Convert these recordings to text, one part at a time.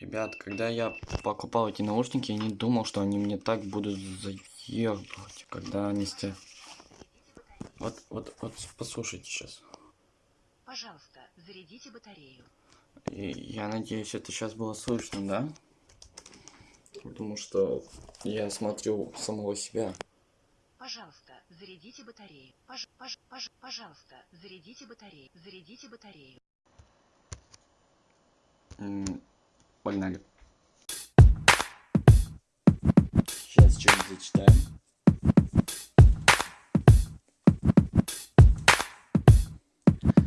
Ребят, когда я покупал эти наушники, я не думал, что они мне так будут заебывать, когда они стоят. Вот, вот, вот, послушайте сейчас. Пожалуйста, зарядите батарею. И я надеюсь, это сейчас было слышно, да? Потому что я смотрю самого себя. Пожалуйста, зарядите батарею. Пож, пож, пож, пожалуйста, зарядите батарею. Зарядите батарею. М, Погнали. Сейчас что-нибудь зачитаем.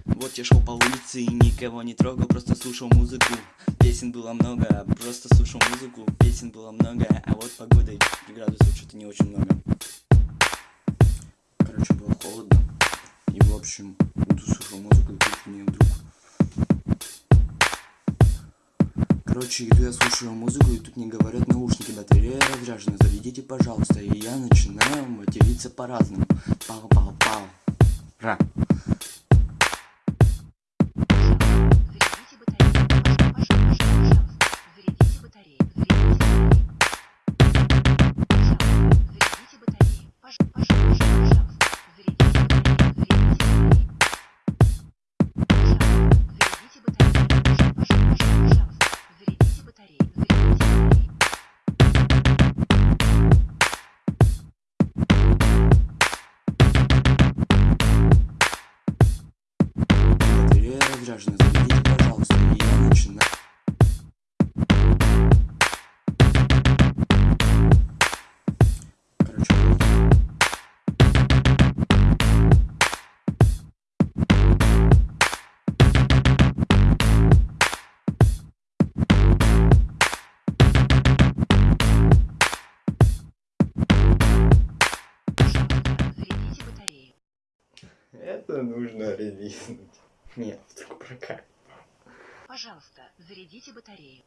Вот я шел по улице и никого не трогал, просто слушал музыку. Песен было много, просто слушал музыку. Песен было много, а вот погода и градусов что-то не очень много. Короче, было холодно. И в общем, слушал музыку, и тут мне вдруг Короче, иду я слушаю музыку, и тут мне говорят наушники, батарея разряжена, зарядите, пожалуйста. И я начинаю материться по-разному. Пау-пау-пау. Ра. Разряжена, зарядите, пожалуйста. И. Короче, батарею. это нужно релизнуть. Нет, вдруг прокат. Пожалуйста, зарядите батарею.